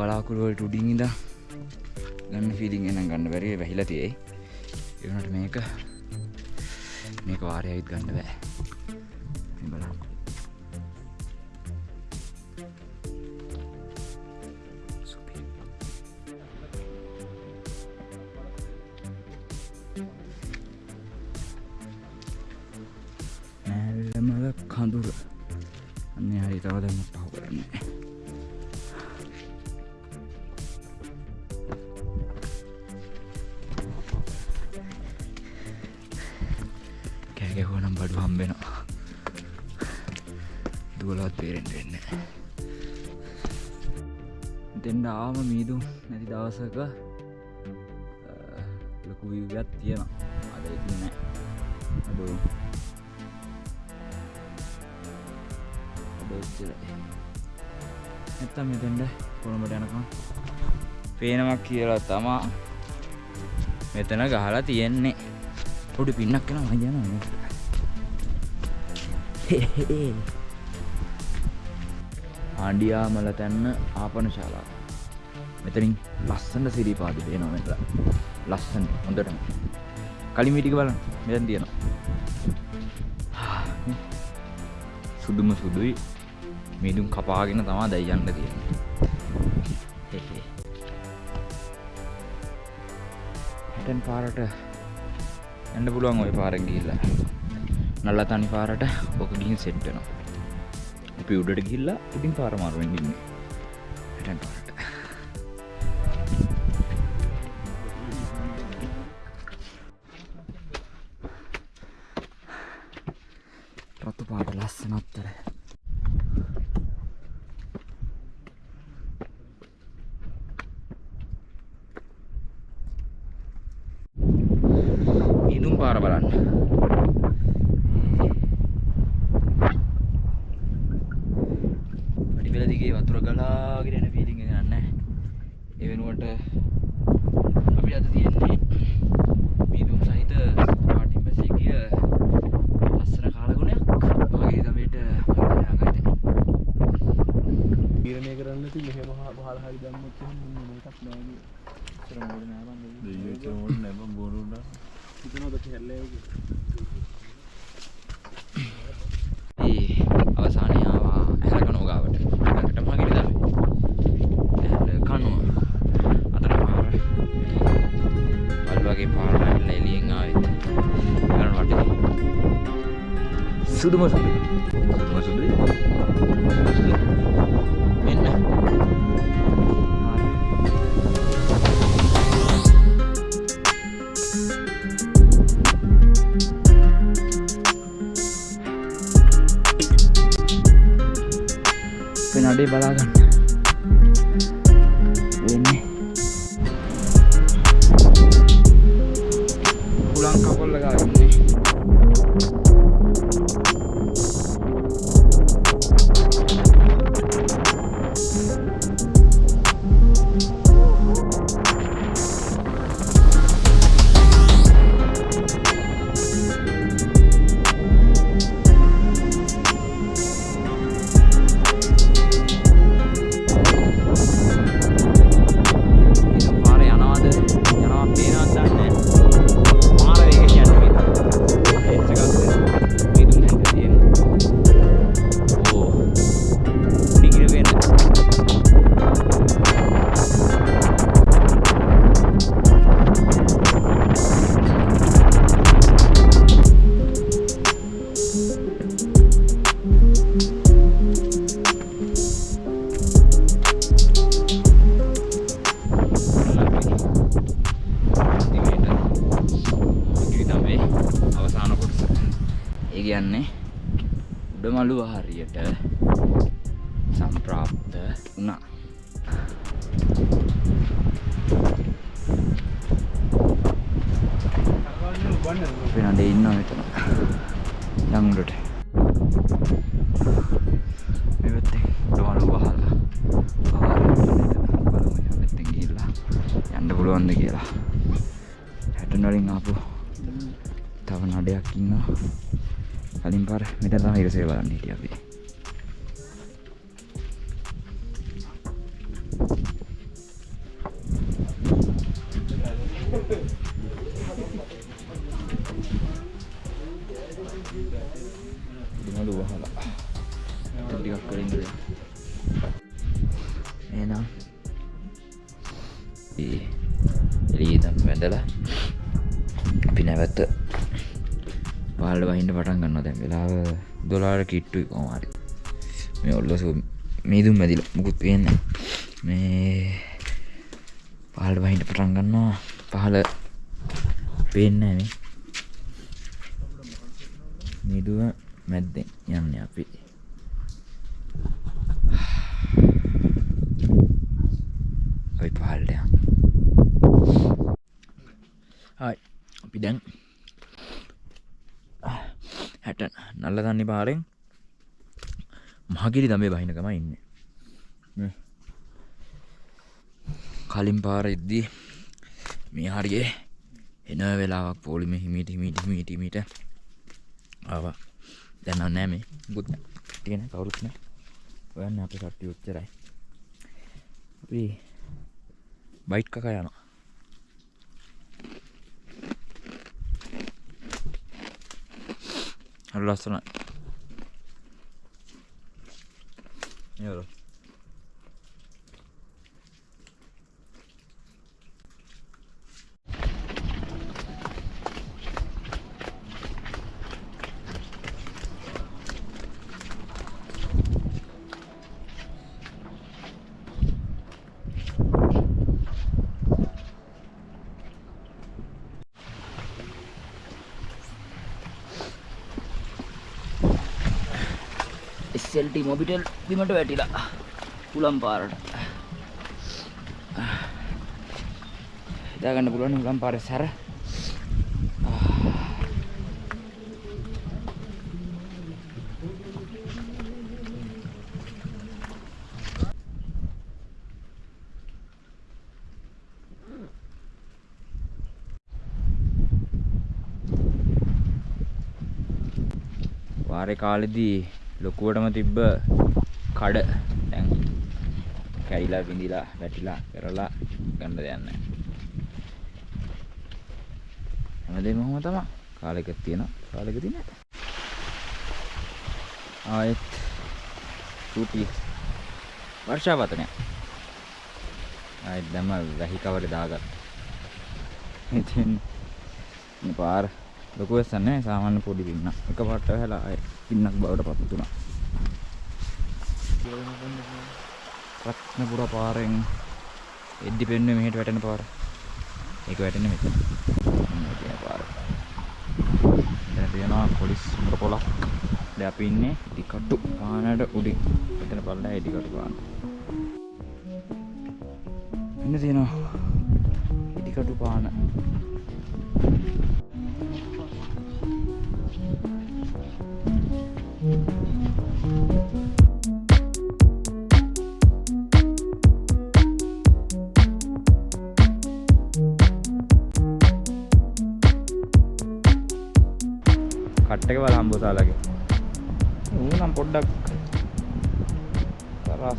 බලාකුළුවලට උඩින් ඉඳ ගන්න ෆීලිං එනම් ගන්න බැරි වැහිලා තියෙයි. එවනට මේක මේක වාරයවිත් ගන්න බෑ. මේ බලන්න දවසක ලොකු විවයක් තියෙනවා. අද ඉතින් නෑ. අඩු අඩච්චරයි නැත්තම් මෙතෙන්ට කොළඹට යනකම් පේනමක් කියලා තමා මෙතන ගහලා තියෙන්නේ. පොඩි පින්නක් කෙන මජන (laughs) ආණ්ඩියාමල තැන්න ආපන ශාලා මෙතනින් ලස්සන්ට සිරිපාති පේනවා මෙත ලස්සන් හොඳටම. කලින් මිටික බලන්න. මෙතන් තියෙනවා. සුදුම සුදුයි. මිදුම් කපාගෙන තමා දැයියන්න තියෙන හැටන් පාරට ඇඩ පුළුවන් ඔය පාරක් ගිල්ලා නල්ල තනි පාරට ඕක ගිහින් සෙට්ටනවා අපි උඩට ගිල්ලා ඉතින් පාරමාරුවෙන් ඉන්න. හැටන් පාට ලස්සන අත්තර ඉදුම් පාර බලන්න. শুধু মসুর ডাল মসুর ডাল se van y ya. පාලටයක් අපි දැන් හැට නල්ල දන්නේ පාරෙන් මහගිරි දමේ බහිනකම ඉන්න. කලින් පාර ඉද්දී මේ හරියේ එන වෙලාවක් පෝලිම හිමිට හිමිට හිමිටීමට ආවා. දැන්න නෑ මේ. බුත් තියෙන කවුරුත්න ඔයන්න අපි කට්ටි උච්චරයි අපි బయటకు అక్కడాను అట్లా వస్తున్నాయి ఎవరు ටී මොබිටෙල් බිමට වැටිලා. උලම් පාරට. දාගන්න පුළුවන් උලම් පාරේ සැර. වාරේ කාලෙදී ලොකුවටම තිබ්බ කඩ දැන් කැඩිලා බිඳිලා වැටිලා කරලා ගන්න දෙයක් නැහැ. හැමදේම ඔහොම තමයි. කාලෙක තියෙනවා කාලෙකදී නැහැ. ආයෙත් චූටි වර්ෂාවතනය. ආයෙත් දැම්ම වැහි කවරේ දාගත්තා. ඉතින් මේ පාර ලොකු වෙස්සක් නැහැ සාමාන්‍ය පොඩි පින්නක්. එකපාරට වැහලා ආයෙ පින්නක් බවට පත් වුණා. රත්නපුර පාරෙන් එද්දි පෙන්නුවේ මෙහෙට වැටෙන පාර. ඒක වැටෙන්නේ මෙතන. මෙන්න තියෙන පාර. දැන් තියෙනවා පොලිස් මුර පොලක්. දැන් අපි ඉන්නේ ඉදිකටු පානට උඩින්. මෙතන බලලා ඉදිකටු පාන. ඉන්න තියෙනවා ඉදිකටු පාන.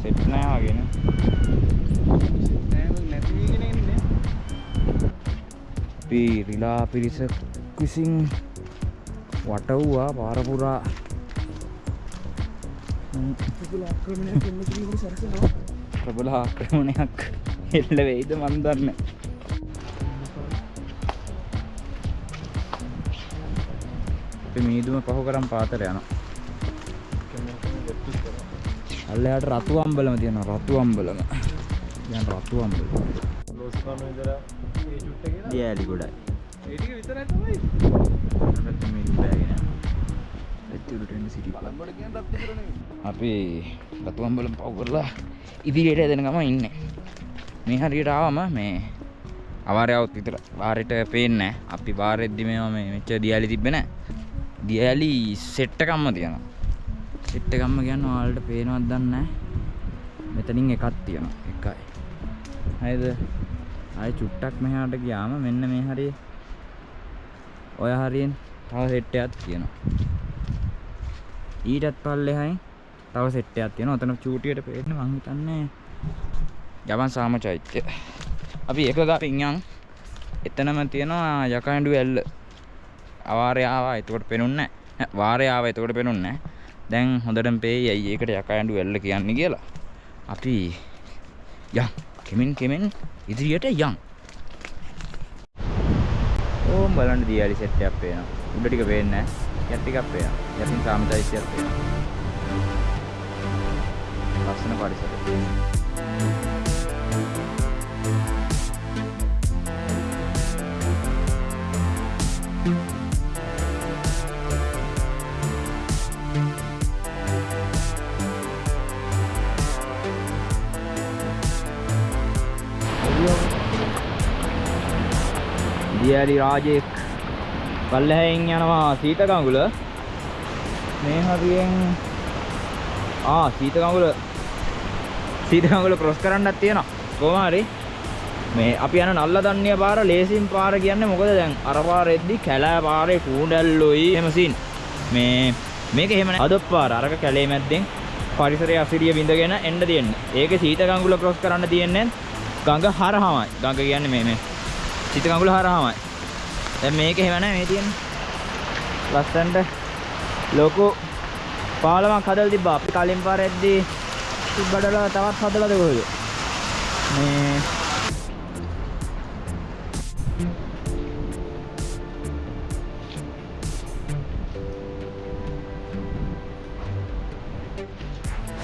සෙට් නෑ වගේ නේ. අපි රිලා පිරිස විසින් වටව්වා පාර පුරා ප්‍රබල ආක්‍රමණයක් එල්ල වෙයිද මන් දන්නේ. අපි මීදුම පහු කරන් පාතර යනවා. අල්ලයට රතු අම්බලම තියෙනවා රතු අම්බලම දැන් රතු අම්බලම දියලි ගොඩයි අරත් මීදුම බෑගෙන යනවා ඇත්තට එන්න සිටි අපි රතු අම්බලම පහු කරලා ඉදිරියට එදෙන ගම ඉන්නේ මේ හරියට ආවම මේ අවාරයවත් විතර වාරයට පේන්නේ. අපි වාරෙද්දි මේවා මේ මෙච්චර දියලි තිබ්බේ නැහැ. දියලි සෙට් එකක්ම තියෙනවා. සෙට් එකක්ම කියන්නේ ඔයාලට පේනවද දන්නේ නැහැ. මෙතනින් එකක් තියෙනවා. එකයි. හරිද? ආයේ චුට්ටක් මෙහාට ගියාම මෙන්න මේ හරිය ඔය හරියෙන් තව සෙට් එකක් තියෙනවා. ඊටත් පල්ලෙහායි තව සෙට් එකක් තියෙනවා. ඔතන චූටියට පේන්නේ මං හිතන්නේ ජවන් සාම චෛත්‍ය. අපි එක ගාපින් යන් එතනම තියෙනවා යකහඬු ඇල්ල. අවාරය ආවා එතකොට පෙනුන්නේ නැහැ. වාරය ආවා එතකොට පෙනුන්නේ නැහැ. දැන් හොඳටම පේයි ඇයි ඒකට යකහඬු ඇල්ල කියන්නේ කියලා. අපි යන් කෙමෙන් කෙමෙන් ඉදිරියට යන්. ඕම් බලන්න දියාලි සෙට් එකක් පේනවා. උඩ ටික පේන්නේ නැහැ. යට ටිකක් පේනවා. යටින් සාම චෛත්‍යයක් පේනවා. ලස්සන පරිසරයක්. දියාලි රාජෙක් පල්ලෙහෙන් යනවා සීත කඟුල මේ හරියෙන් ආ සීත කඟුල සීත කඟුල ක්‍රොස් කරන්නත් තියෙනවා. කොහොම හරි. මේ අපි යන නල්ල දන්නිය පාර ලේසින් පාර කියන්නේ මොකද? දැන් අර පාරෙද්දි කැලෑ පාරේ කූඩැල්ලොයි එහෙම සීන් මේ මේක එහෙම නෑ. අදොත් පාර අරක කැලේ මැද්දෙන් පරිසරයේ අසිරිය විඳගෙන එන්න තියෙන්නේ. ඒකේ සීත කඟුල ක්‍රොස් කරන්න තියෙන්නේ ගඟ හරහාමයි. ගඟ කියන්නේ මේ මේ. සීත කඟුල හරහාමයි. දැන් මේක එහෙම නැහැ මේ තියෙන්නේ. ලස්සනට ලොකු පාලමක් හදලා තිබ්බා. අපි කලින් පාරෙද්දී තිබ්බඩල තවත් හදලාද කොහෙද? මේ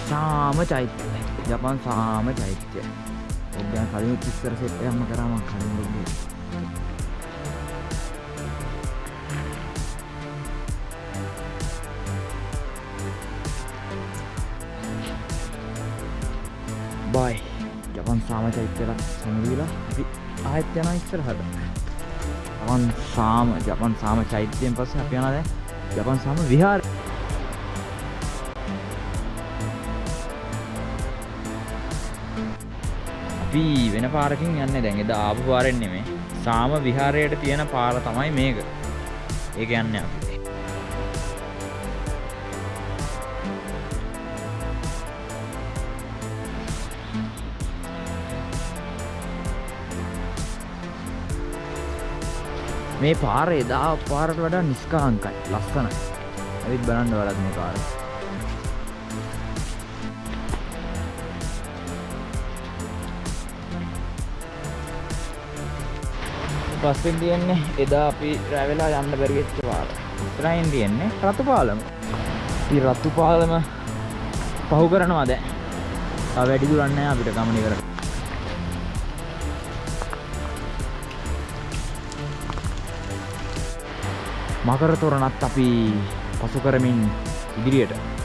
සාම චෛත්‍ය. ජපන් සාම චෛත්‍ය. ඔබ දැන් කලින් ඉස්සර සෙට් එකක්ම කරා මම කලින් ඔබේ. ජපන් සාම චෛත්‍යලා සමුදීලා අපි ආයෙත් යනවා ඉස්සරහට. ජපන් සාම ජපන් සාම චෛත්‍යයෙන් පස්සේ අපි යනවා දැන් ජපන් සාම විහාරය. අපි වෙන පාරකින් යන්නේ දැන් එදා ආපු පාරෙන් නෙමෙයි. සාම විහාරයට තියෙන පාර තමයි මේක. ඒක යන්නේ අපි. මේ පාර එදා පාරට වඩා නිස්කාංකයි ලස්සනයි. ඇවිත් බලන්න වලත් මේ පාර. පස්සෙන් තියෙන්නේ එදා අපි රැවෙලා යන්න බැරිවෙච්ච පාර. ඉස්සරහින් තියෙන්නේ රතු පාලම ඉතින් රතු පාලම පහු කරනවා දැන් තව වැඩි දුරක් නැහැ අපිට ගමන ඉවර මකර තොරණත් අපි පසු කරමින් ඉදිරියට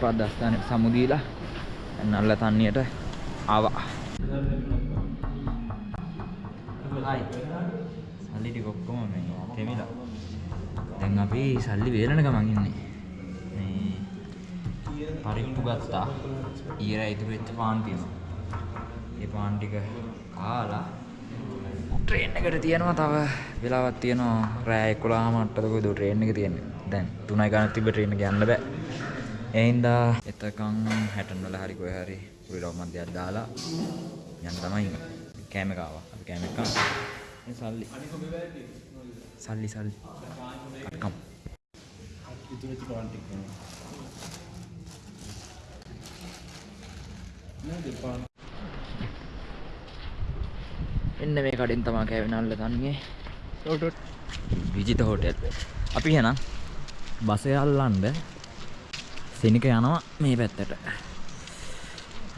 අස්ථානයට ශ්‍රීපාද අස්ථානයට සමුදීලා නල්ල තන්නියට ආවා. හයි. සල්ලි ටික ඔක්කොම මේ තෙමිලා. දැන් අපි සල්ලි වේලන ගමන් ඉන්නේ. මේ පරිප්පු ගත්තා. ඊර ඉතුරු වෙච්ච පාන් තියෙනවා ඒ පාන් ටික කාලා ට්‍රේන් එකට තියෙනවා තව වෙලාවක් තියෙනවා. රෑ 11 මට්ටද කොයිද ට්‍රේන් එක තියෙන්නේ. දැන් 3යි ගානක් තිබ්බ ට්‍රේන් එක යන්න බෑ. ඒ හින්දා එතකන් 60 වල හරි කොහේ හරි කුරිරව මන්දියක් දාලා යන්න තමයි ඉන්නේ. කෑම එක ආවා. අපි කෑම එක කනවා. මේ සල්ලි. සල්ලි සල්ලි. කම් එන්න මේ කඩෙන් තමා කෑවෙනල්ල තන්නේ. විජිත හෝටෙල් අපි එහෙනම් බසය අල්ලන්ඩ සෙනික යනවා මේ පැත්තට.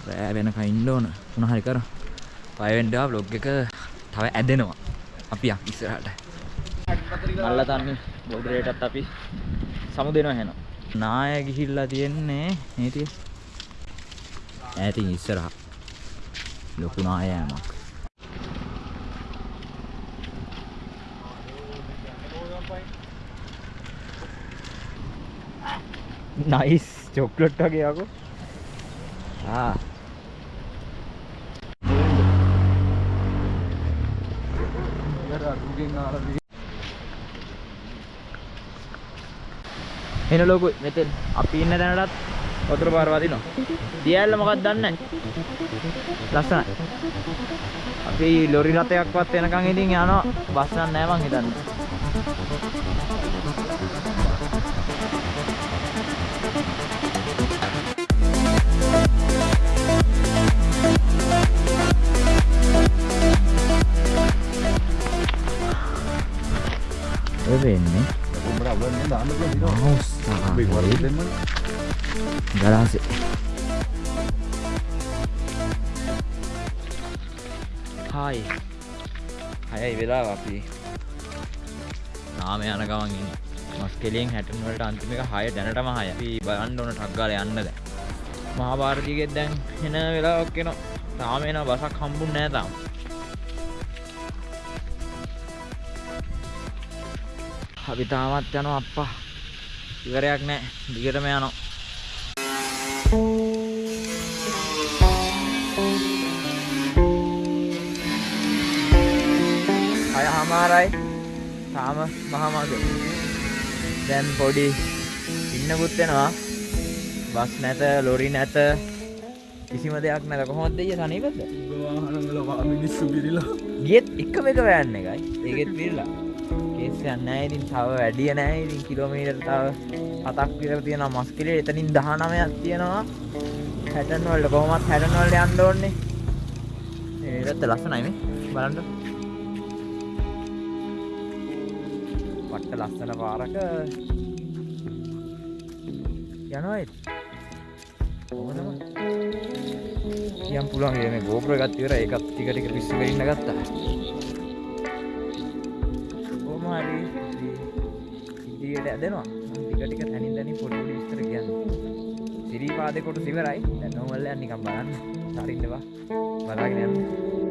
රෑ වෙනක ඉන්න ඕන. උනහරි කර. පයවෙන්ඩා බ්ලොග් එක තව ඇදෙනවා. අපි යක් ඉස්සරහට. අල්ල තන්නේ බෝඩරේටත් අපි සමු දෙනවා හෙන නාය ගිහිල්ලා තියෙන්නේ නේතිය ඇතින් ඉස්සරහ. ලොකු නායෑමක් නයිස් චොක්ලට් වගේ යකෝ ආ එන ලොකු මෙතෙන් අපි ඉන්න තැනටත් වතුර පාර වදිනවා. දියැල්ල මොකක්ද දන්නේ. ලස්සනයි. අපි ලොරි රථයක්වත් එනකන් ඉතින් යනවා බස් නැහැ මං හිතන්නේ. ගලාසේ හායි හයයි වෙලා අපි නාම යන ගමන් ඉන්නේ. මස් කෙලියෙන් හැටන් වලට අන්තිම එක 6 දැනටම 6 අපි බලන්න ඕන ටක් ගාලා යන්න දැන්. මහා භාරතිගෙත් දැන් එන වෙලාවක් එනවා. තාම එන බසක් හම්බුන්නේ නැහැ තාම අපි තාමත් යනවා අප්පා. ඉවරයක් නැහැ දිගටම යනවා. අය හමාරයි. තාම මහමග දැන් පොඩි ඉන්නකුත් වෙනවා. බස් නැත ලොරි නැත. කිසිම දෙයක් නැත. කොහොමද දෙය සනීපද? මිනිස්සු පිරිලා ගියත් එකම එක වෑන් එකයි. ඒකෙත් පිරලා කේස් යන්න නැහැ ඉතින් තව වැඩිය නැහැ ඉතින් කිලෝමීටර් තව හතක් විතර තියෙනවා. මස්කිලේ එතනින් 19ක් තියෙනවා. හැටන් වලට කොහොමත් හැටන් වලට යන්න ඕනේ. මේ පැත්ත ලස්සනයි මේ බලන්න. වට්ට ලස්සන පාරක යනවා ඒත් කොහොමද? කියම් පුළුවන් මේ GoPro එකත් ඉවර ඒකත් ටික ටික පිස්සු වෙන්න ගත්තා. ඇදෙනවා ටික ටික තනින් තනින් පොඩි පොඩි විස්තර කියන්න. සිරිපාදේ කොටස ඉවරයි. දැන් නෝමල් යන නිකන් බලන්න. හරින්නවා බලාගෙන යන්න.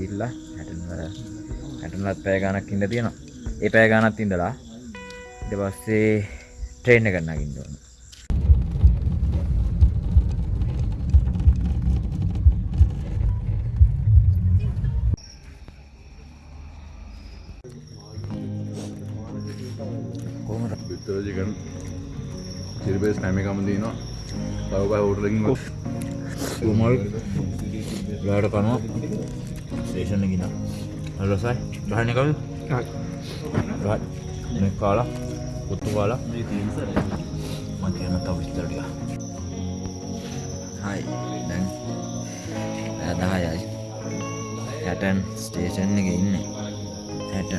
ගිල්ලා හැටන්වල හැටනලත් පෑ ගණක් ඉඳ තියෙනවා. ඒ පෑ ගණත් ඉඳලා ඉට පස්සේ ට්‍රේන්න කරන්නගින් ඕන. කොහමද? විතර චිකන් චිරිපේස් හැම එකම තියනවා තව බයි හෝටලකින් මල් ගාට කනවා ස්ටේෂණ ගින රසයි ගහන කවු කාලා පුත්තු කාලා මතියන තව විස්තරටිය හයි දැන් ඇදහයයි හැටන් ස්ටේෂන් එක ඉන්න හැට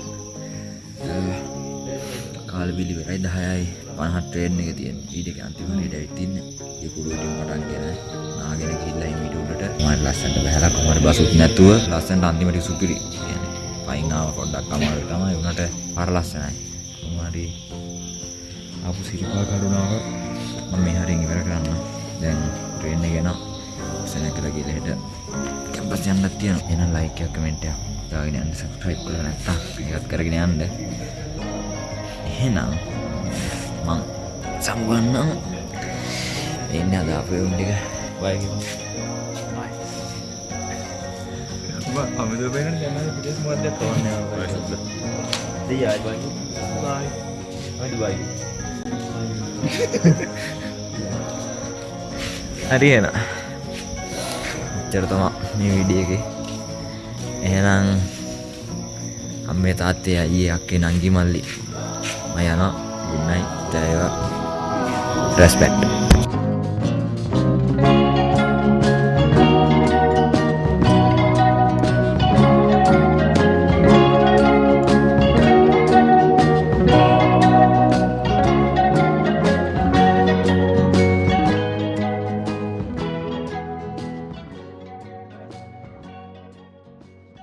කාල පිළිවෙරයි දහයයි පනහත් ට්‍රේන් එක තියෙන් ඊට අන්තිමට ඇවිතින්න යකුඩුවටින් පටන් ගෙන නාගෙන කිල්ලයි මිටුට මට ලස්සට බැහලා කොමට බසුත් නැතුව ලස්සන්ට අන්තිමට සුපිරි පයිනාව පොඩ්ඩක් අමාරු තමයි. වුණට පර ලස්සනයි. කොමරි අපපු සිරිපා කරුණාව මම මේ හරින් ඉවර කරන්න. දැන් ට්‍රේන් ගෙන සැන කර කියලට කැම්පස් යන්නත් තියෙන එන ලයිකයක් කමෙන්ටයක් දාගෙන යන්න සබස්ක්‍රයිබ් කරලා නැත්තම් එකත් කරගෙන යන්න. එහෙනම් මං සම්ගන්නම් එන්න අද අපේ උන් ටික බයි අමිද පේන යන්න පිටස් මධ්‍යයක් තවන්න දෙයයි බයි බයි අඩි බයි හරි එන එච්චර තමා මේ විඩිය එක එහෙනම් අම්මේ තාත්තේ අයියේ අක්කේ නංගි මල්ලි මම යනවා ගුඩ් නයිට් Respect.